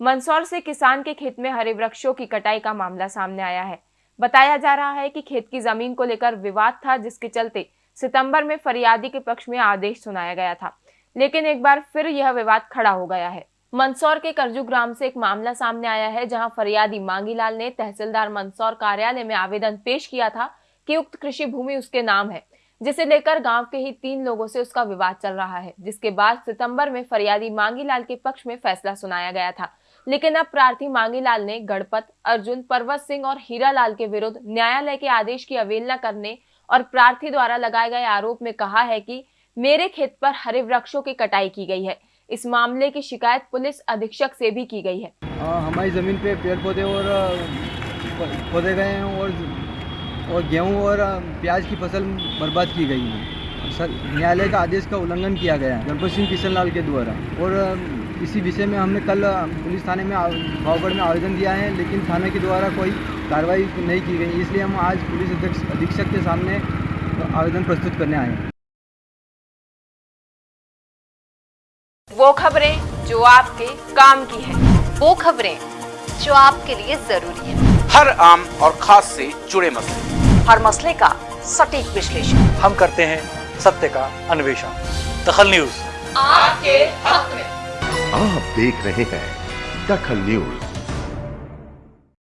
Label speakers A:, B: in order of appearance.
A: मंदसौर से किसान के खेत में हरे वृक्षों की कटाई का मामला सामने आया है। बताया जा रहा है कि खेत की ज़मीन को लेकर विवाद था, जिसके चलते सितंबर में फरियादी के पक्ष में आदेश सुनाया गया था। लेकिन एक बार फिर यह विवाद खड़ा हो गया है। मंदसौर के करजू ग्राम से एक मामला सामने आया है, जहाँ फरियादी मांगीलाल ने तहसीलदार मंदसौर कार्यालय में आवेदन पेश किया था कि उक्त कृषि भूमि उसके नाम है, जिसे लेकर गाँव के ही तीन लोगों से उसका विवाद चल रहा है, जिसके बाद सितंबर में फरियादी मांगीलाल के पक्ष में फैसला सुनाया गया था। लेकिन अब प्रार्थी मांगीलाल ने गणपत अर्जुन पर्वत सिंह और हीरालाल के विरुद्ध न्यायालय के आदेश की अवेलना करने और प्रार्थी द्वारा लगाए गए आरोप में कहा है कि मेरे खेत पर हरे वृक्षों की कटाई की गई है। इस मामले की शिकायत पुलिस अधीक्षक से भी की गई है।
B: आ, हमारी ज़मीन पे पेड़ पौधे और पौधे गए हैं और और गेहूँ और प्याज की फ़सल बर्बाद की गई है। न्यायालय का आदेश का उल्लंघन किया गया है। गणपत सिंह किशन लाल के द्वारा। और इसी विषय में हमने कल पुलिस थाने में भावगढ़ में आवेदन दिया है लेकिन थाने के द्वारा कोई कार्रवाई नहीं की गई इसलिए हम आज पुलिस अध्यक्ष अधीक्षक के सामने आवेदन प्रस्तुत करने आए हैं।
A: वो खबरें जो आपके काम की है
C: वो खबरें जो आपके लिए ज़रूरी है।
D: हर आम और खास से जुड़े मसले।
C: हर मसले का सटीक विश्लेषण।
E: हम करते हैं सत्य का अन्वेषण। दखल न्यूज़।
C: आपके हक
F: आप देख रहे हैं दखल न्यूज़।